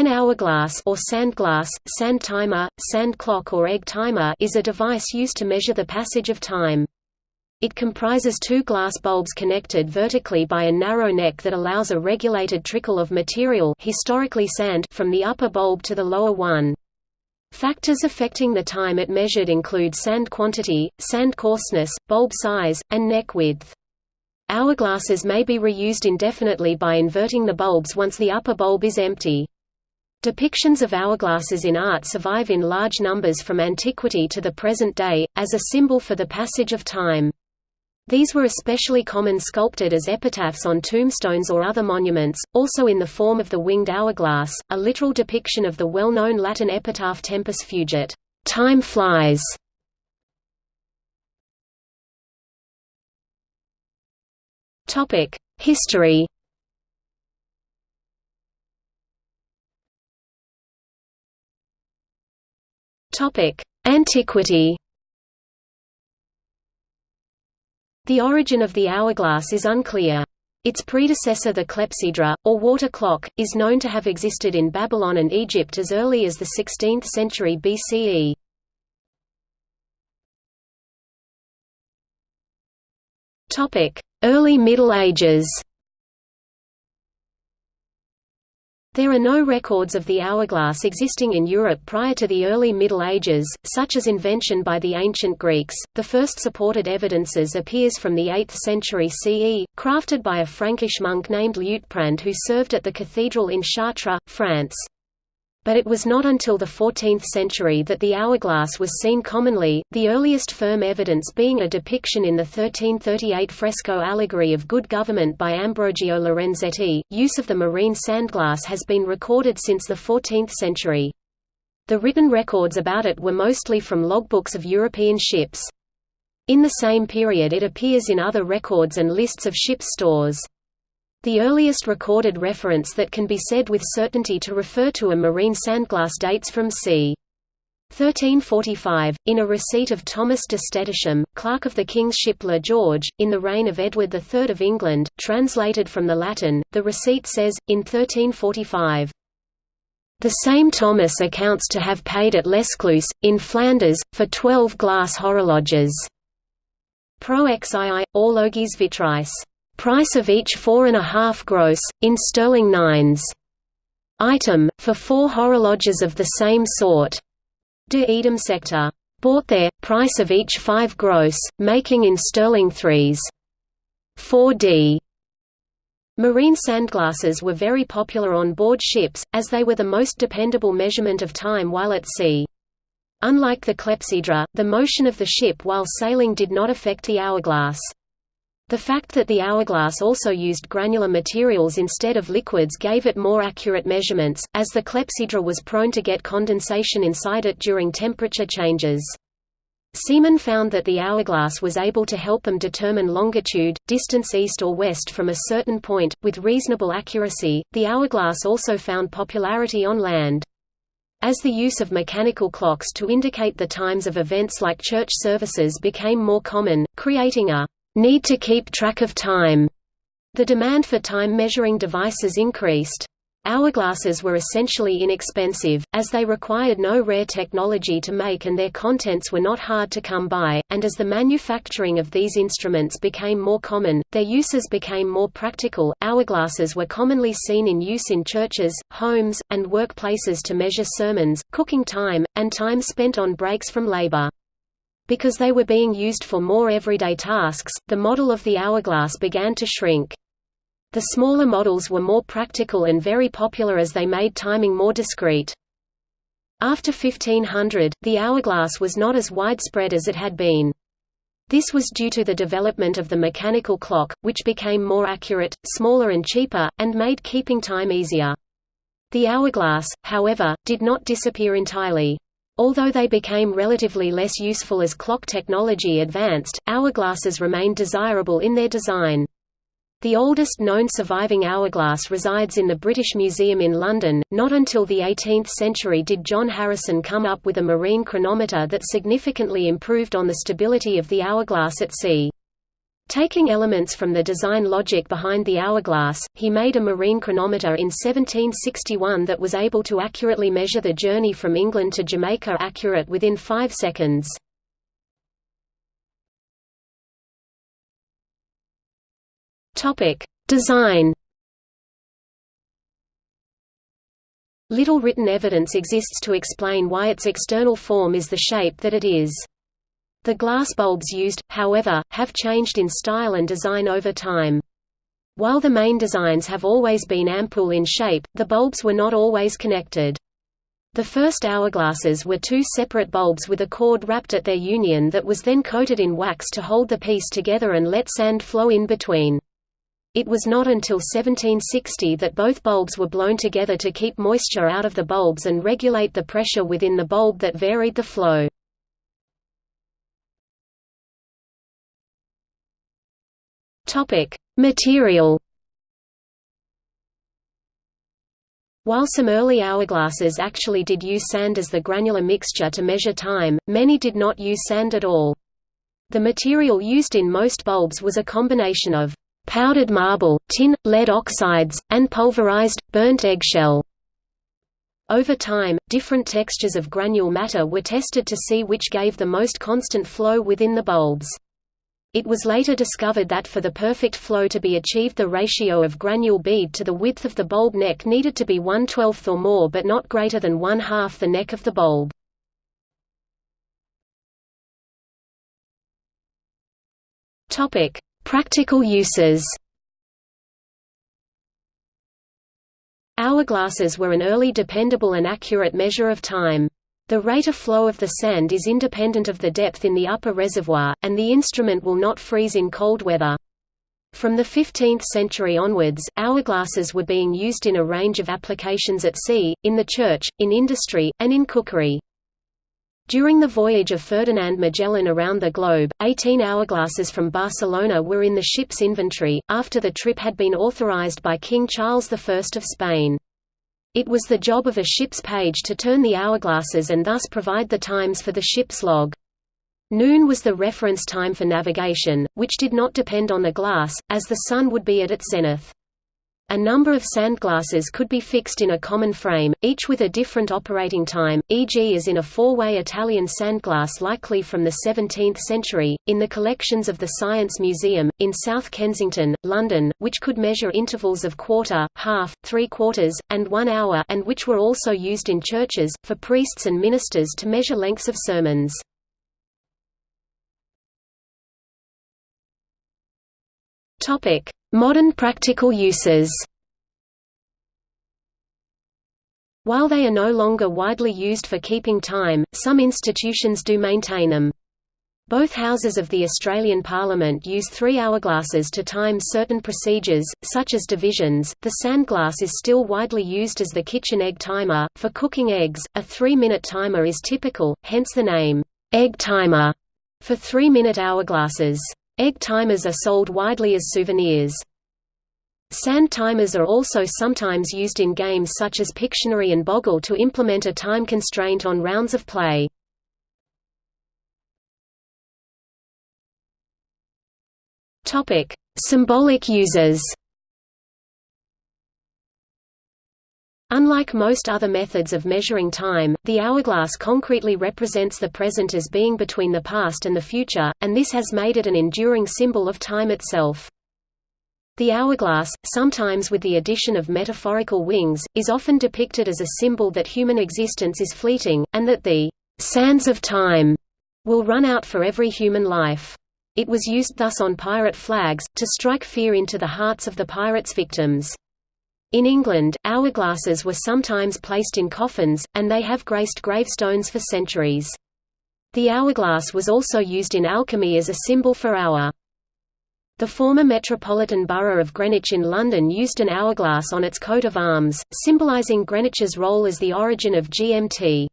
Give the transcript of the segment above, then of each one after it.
An hourglass or sand glass, sand timer, sand clock or egg timer is a device used to measure the passage of time. It comprises two glass bulbs connected vertically by a narrow neck that allows a regulated trickle of material historically sand from the upper bulb to the lower one. Factors affecting the time it measured include sand quantity, sand coarseness, bulb size, and neck width. Hourglasses may be reused indefinitely by inverting the bulbs once the upper bulb is empty. Depictions of hourglasses in art survive in large numbers from antiquity to the present day, as a symbol for the passage of time. These were especially common sculpted as epitaphs on tombstones or other monuments, also in the form of the winged hourglass, a literal depiction of the well-known Latin epitaph Tempus fugit, time flies. History Topic: Antiquity. The origin of the hourglass is unclear. Its predecessor the clepsydra, or water clock, is known to have existed in Babylon and Egypt as early as the 16th century BCE. Early Middle Ages There are no records of the hourglass existing in Europe prior to the early Middle Ages, such as invention by the ancient Greeks. The first supported evidences appears from the 8th century CE, crafted by a Frankish monk named Liutprand who served at the cathedral in Chartres, France but it was not until the 14th century that the hourglass was seen commonly, the earliest firm evidence being a depiction in the 1338 fresco Allegory of Good Government by Ambrogio Lorenzetti. Use of the marine sandglass has been recorded since the 14th century. The written records about it were mostly from logbooks of European ships. In the same period it appears in other records and lists of ship stores. The earliest recorded reference that can be said with certainty to refer to a marine sandglass dates from c. 1345, in a receipt of Thomas de Stettisham, clerk of the king's ship George, in the reign of Edward III of England, translated from the Latin, the receipt says, in 1345, the same Thomas accounts to have paid at Lescluze, in Flanders, for twelve glass horologes. Pro xii, orlogiis vitreis. Price of each four and a half gross, in sterling nines. Item, for four horologes of the same sort. De eadem secta. Bought there, price of each five gross, making in sterling threes. 4d. Marine sandglasses were very popular on board ships, as they were the most dependable measurement of time while at sea. Unlike the clepsydra, the motion of the ship while sailing did not affect the hourglass. The fact that the hourglass also used granular materials instead of liquids gave it more accurate measurements, as the clepsydra was prone to get condensation inside it during temperature changes. Seamen found that the hourglass was able to help them determine longitude, distance east or west from a certain point, with reasonable accuracy. The hourglass also found popularity on land. As the use of mechanical clocks to indicate the times of events like church services became more common, creating a need to keep track of time. The demand for time-measuring devices increased. Hourglasses were essentially inexpensive, as they required no rare technology to make and their contents were not hard to come by, and as the manufacturing of these instruments became more common, their uses became more practical. Hourglasses were commonly seen in use in churches, homes, and workplaces to measure sermons, cooking time, and time spent on breaks from labor. Because they were being used for more everyday tasks, the model of the hourglass began to shrink. The smaller models were more practical and very popular as they made timing more discreet. After 1500, the hourglass was not as widespread as it had been. This was due to the development of the mechanical clock, which became more accurate, smaller and cheaper, and made keeping time easier. The hourglass, however, did not disappear entirely. Although they became relatively less useful as clock technology advanced, hourglasses remained desirable in their design. The oldest known surviving hourglass resides in the British Museum in London. Not until the 18th century did John Harrison come up with a marine chronometer that significantly improved on the stability of the hourglass at sea. Taking elements from the design logic behind the hourglass, he made a marine chronometer in 1761 that was able to accurately measure the journey from England to Jamaica accurate within five seconds. Design Little written evidence exists to explain why its external form is the shape that it is. The glass bulbs used, however, have changed in style and design over time. While the main designs have always been ampoule in shape, the bulbs were not always connected. The first hourglasses were two separate bulbs with a cord wrapped at their union that was then coated in wax to hold the piece together and let sand flow in between. It was not until 1760 that both bulbs were blown together to keep moisture out of the bulbs and regulate the pressure within the bulb that varied the flow. Topic: Material. While some early hourglasses actually did use sand as the granular mixture to measure time, many did not use sand at all. The material used in most bulbs was a combination of powdered marble, tin, lead oxides, and pulverized, burnt eggshell. Over time, different textures of granule matter were tested to see which gave the most constant flow within the bulbs. It was later discovered that for the perfect flow to be achieved the ratio of granule bead to the width of the bulb neck needed to be 1 12th or more but not greater than 1 half the neck of the bulb. Practical uses Hourglasses were an early dependable and accurate measure of time. The rate of flow of the sand is independent of the depth in the upper reservoir, and the instrument will not freeze in cold weather. From the 15th century onwards, hourglasses were being used in a range of applications at sea, in the church, in industry, and in cookery. During the voyage of Ferdinand Magellan around the globe, 18 hourglasses from Barcelona were in the ship's inventory, after the trip had been authorized by King Charles I of Spain. It was the job of a ship's page to turn the hourglasses and thus provide the times for the ship's log. Noon was the reference time for navigation, which did not depend on the glass, as the sun would be at its zenith. A number of sandglasses could be fixed in a common frame, each with a different operating time, e.g. as in a four-way Italian sandglass likely from the 17th century, in the collections of the Science Museum, in South Kensington, London, which could measure intervals of quarter, half, three quarters, and one hour and which were also used in churches, for priests and ministers to measure lengths of sermons. Topic: Modern practical uses While they are no longer widely used for keeping time, some institutions do maintain them. Both houses of the Australian Parliament use three hourglasses to time certain procedures, such as divisions. The sandglass is still widely used as the kitchen egg timer. For cooking eggs, a three minute timer is typical, hence the name, egg timer, for three minute hourglasses. Egg timers are sold widely as souvenirs. Sand timers are also sometimes used in games such as Pictionary and Boggle to implement a time constraint on rounds of play. Symbolic uses. Unlike most other methods of measuring time, the hourglass concretely represents the present as being between the past and the future, and this has made it an enduring symbol of time itself. The hourglass, sometimes with the addition of metaphorical wings, is often depicted as a symbol that human existence is fleeting, and that the sands of time will run out for every human life. It was used thus on pirate flags, to strike fear into the hearts of the pirates' victims. In England, hourglasses were sometimes placed in coffins, and they have graced gravestones for centuries. The hourglass was also used in alchemy as a symbol for hour. The former Metropolitan Borough of Greenwich in London used an hourglass on its coat of arms, symbolising Greenwich's role as the origin of GMT.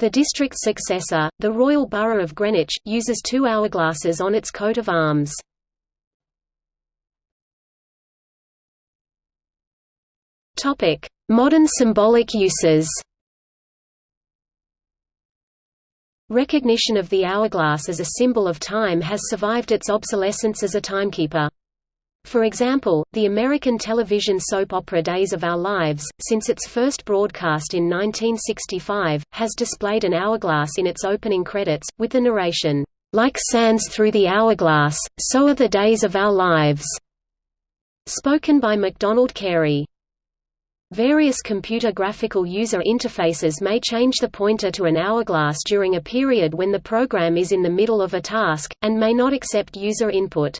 The district's successor, the Royal Borough of Greenwich, uses two hourglasses on its coat of arms. Topic: Modern symbolic uses. Recognition of the hourglass as a symbol of time has survived its obsolescence as a timekeeper. For example, the American television soap opera Days of Our Lives, since its first broadcast in 1965, has displayed an hourglass in its opening credits, with the narration, "...like sands through the hourglass, so are the days of our lives." Spoken by MacDonald Carey. Various computer graphical user interfaces may change the pointer to an hourglass during a period when the program is in the middle of a task, and may not accept user input.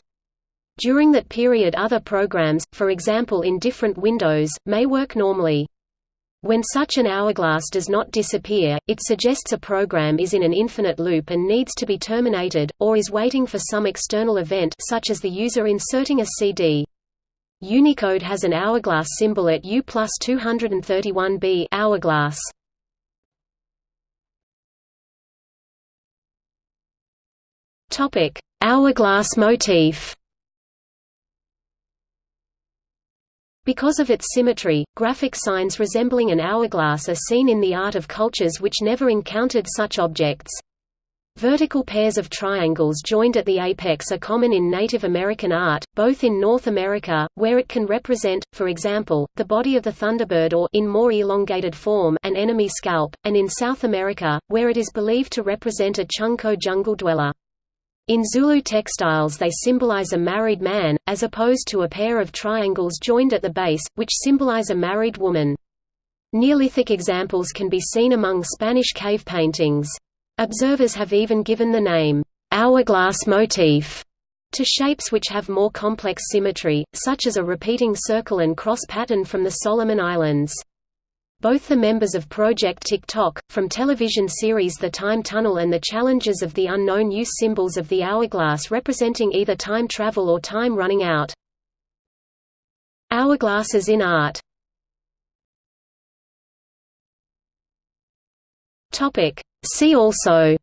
During that period other programs, for example in different windows, may work normally. When such an hourglass does not disappear, it suggests a program is in an infinite loop and needs to be terminated, or is waiting for some external event such as the user inserting a CD. Unicode has an hourglass symbol at U plus 231b hourglass. Topic: Hourglass motif. Because of its symmetry, graphic signs resembling an hourglass are seen in the art of cultures which never encountered such objects. Vertical pairs of triangles joined at the apex are common in Native American art, both in North America, where it can represent, for example, the body of the thunderbird or in more elongated form an enemy scalp, and in South America, where it is believed to represent a Chuncho jungle dweller. In Zulu textiles they symbolize a married man, as opposed to a pair of triangles joined at the base, which symbolize a married woman. Neolithic examples can be seen among Spanish cave paintings. Observers have even given the name, hourglass motif, to shapes which have more complex symmetry, such as a repeating circle and cross pattern from the Solomon Islands. Both the members of Project Tic-Toc, from television series The Time Tunnel and the Challengers of the Unknown use symbols of the hourglass representing either time travel or time running out. Hourglasses in art Topic See also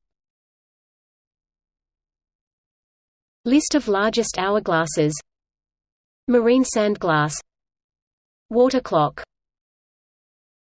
List of largest hourglasses Marine sand glass Water clock